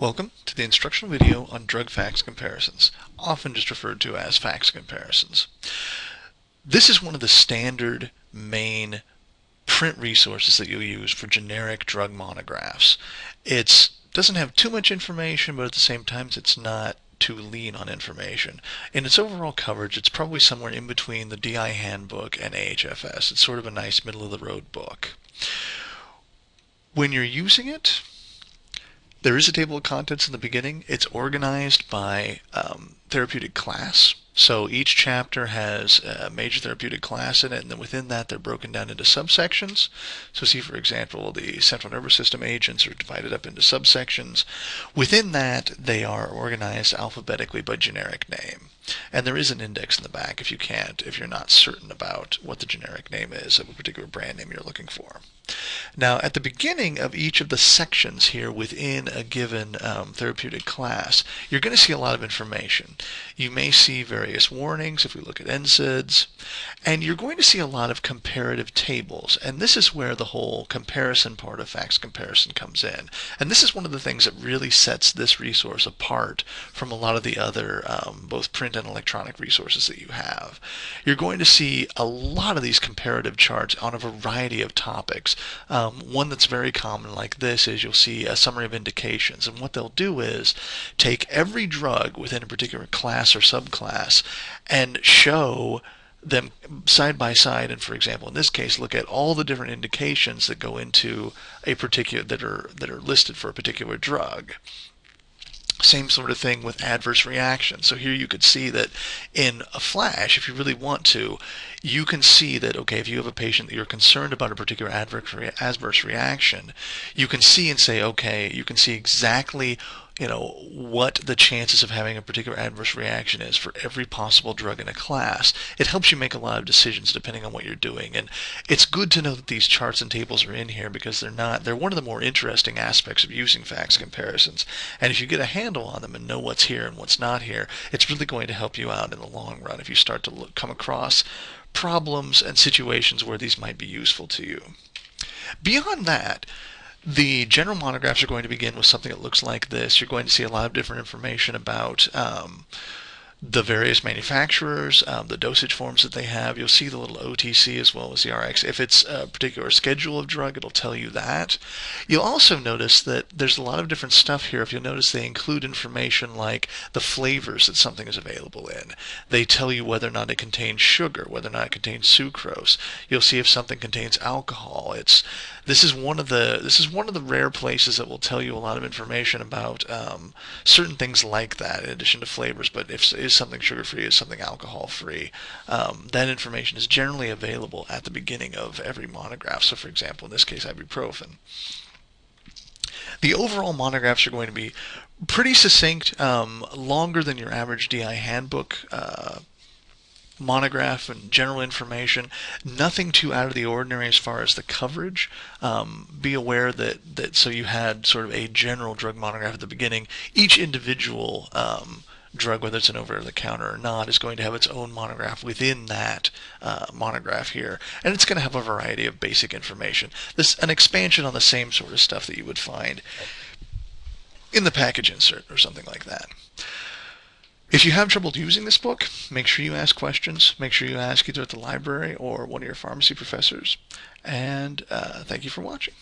Welcome to the instructional video on drug facts comparisons, often just referred to as facts comparisons. This is one of the standard main print resources that you'll use for generic drug monographs. It doesn't have too much information, but at the same time it's not too lean on information. In its overall coverage, it's probably somewhere in between the DI handbook and AHFS. It's sort of a nice middle of the road book. When you're using it, there is a table of contents in the beginning. It's organized by um, therapeutic class. So each chapter has a major therapeutic class in it, and then within that they're broken down into subsections. So see, for example, the central nervous system agents are divided up into subsections. Within that, they are organized alphabetically by generic name. And there is an index in the back if you can't, if you're not certain about what the generic name is of a particular brand name you're looking for. Now, at the beginning of each of the sections here within a given um, therapeutic class, you're going to see a lot of information. You may see various warnings if we look at NSAIDs, and you're going to see a lot of comparative tables. And this is where the whole comparison part of facts comparison comes in. And this is one of the things that really sets this resource apart from a lot of the other um, both print and electronic resources that you have. You're going to see a lot of these comparative charts on a variety of topics. Um, one that's very common like this is you'll see a summary of indications. And what they'll do is take every drug within a particular class or subclass and show them side by side and for example in this case look at all the different indications that go into a particular that are that are listed for a particular drug same sort of thing with adverse reactions. So here you could see that in a flash, if you really want to, you can see that, okay, if you have a patient that you're concerned about a particular adverse, adverse reaction, you can see and say, okay, you can see exactly you know, what the chances of having a particular adverse reaction is for every possible drug in a class. It helps you make a lot of decisions depending on what you're doing. And it's good to know that these charts and tables are in here because they're not, they're one of the more interesting aspects of using facts comparisons. And if you get a handle on them and know what's here and what's not here, it's really going to help you out in the long run if you start to look, come across problems and situations where these might be useful to you. Beyond that, the general monographs are going to begin with something that looks like this. You're going to see a lot of different information about um, the various manufacturers, um, the dosage forms that they have. You'll see the little OTC as well as the RX. If it's a particular schedule of drug, it'll tell you that. You'll also notice that there's a lot of different stuff here. If you'll notice, they include information like the flavors that something is available in. They tell you whether or not it contains sugar, whether or not it contains sucrose. You'll see if something contains alcohol. It's this is one of the this is one of the rare places that will tell you a lot of information about um, certain things like that, in addition to flavors. But if is something sugar free, is something alcohol free, um, that information is generally available at the beginning of every monograph. So, for example, in this case, ibuprofen. The overall monographs are going to be pretty succinct, um, longer than your average DI handbook uh, monograph and general information. Nothing too out of the ordinary as far as the coverage. Um, be aware that, that so you had sort of a general drug monograph at the beginning. Each individual um, drug, whether it's an over-the-counter or not, is going to have its own monograph within that uh, monograph here, and it's going to have a variety of basic information. This an expansion on the same sort of stuff that you would find in the package insert or something like that. If you have trouble using this book, make sure you ask questions. Make sure you ask either at the library or one of your pharmacy professors. And uh, thank you for watching.